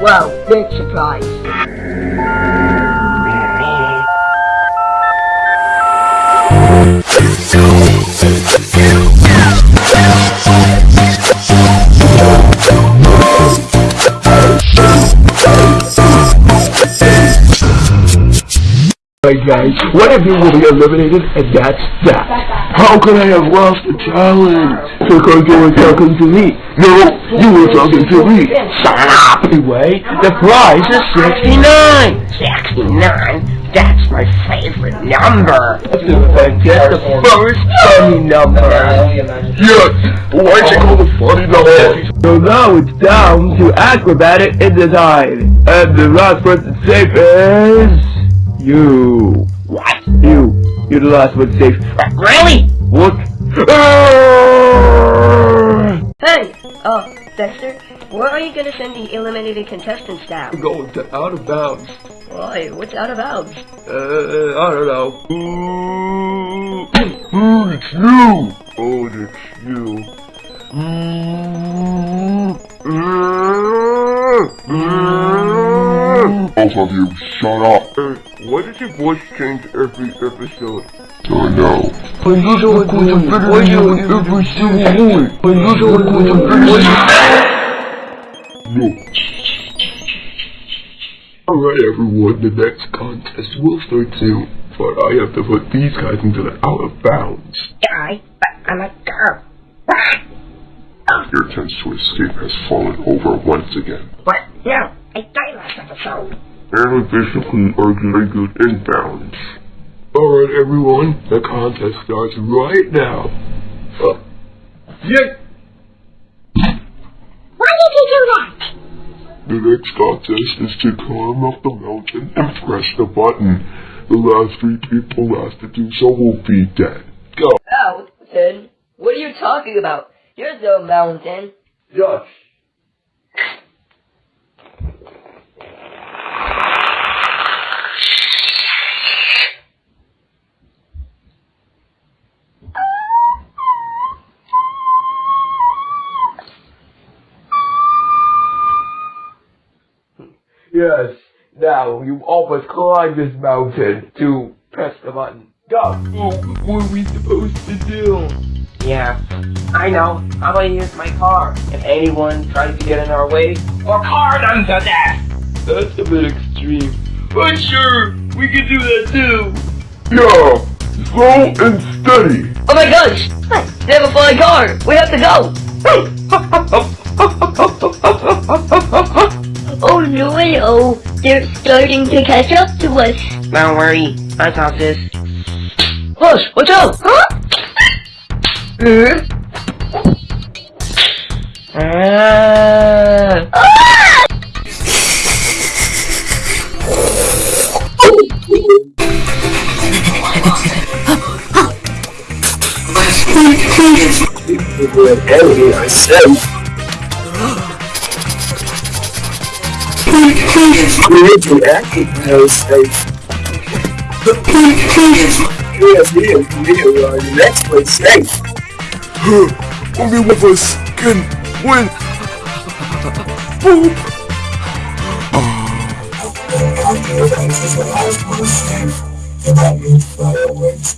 Wow, big surprise. Alright guys, one of you will be eliminated and that's that. How could I have lost the challenge? Because you were talking to me. No, you were talking to me. Shut up! Anyway, the prize is 69! 69? That's my favorite number. That's the first funny number. Yes! Why'd you call the funny number? So now it's down to acrobatic in design. And the last person safe is... You. What? You. You're the last one safe. Really? What? Ah! Hey, uh, Dexter, where are you gonna send the eliminated contestants down? I'm going to out of bounds. Why, what's out of bounds? Uh, I don't know. Ooh, ooh, it's you. Oh, it's you. Both of you, shut up. Uh, why does your voice change every episode? I know. Unusual equation better than you in every single one. Unusual than No. Alright everyone, the next contest will start soon, but I have to put these guys into the out of bounds. Guy, but I'm a girl. Ah. Your chance to escape has fallen over once again. What? No, I died last episode. And officially are good inbounds. Alright everyone, the contest starts right now. Uh, yeah. Why did you do that? The next contest is to climb up the mountain and press the button. The last three people last to do so will be dead. Go. Mountain? What are you talking about? There's no mountain. Josh. Yes. Now you all must climb this mountain to press the button. Go. Oh, what are we supposed to do? Yeah, I know. How about I use my car? If anyone tries to get in our way, or car them to death! That's a bit extreme. But sure, we can do that too. Yeah, slow and steady. Oh my gosh! They have a flying car! We have to go! oh no, Oh, they're starting to catch up to us. Don't worry, I got this. Hush, watch out! Huh? Ah! enemy, I said. We need to act no safe. Yes, me and me are the next place safe. Only one of us can win. Boop. Fireworks,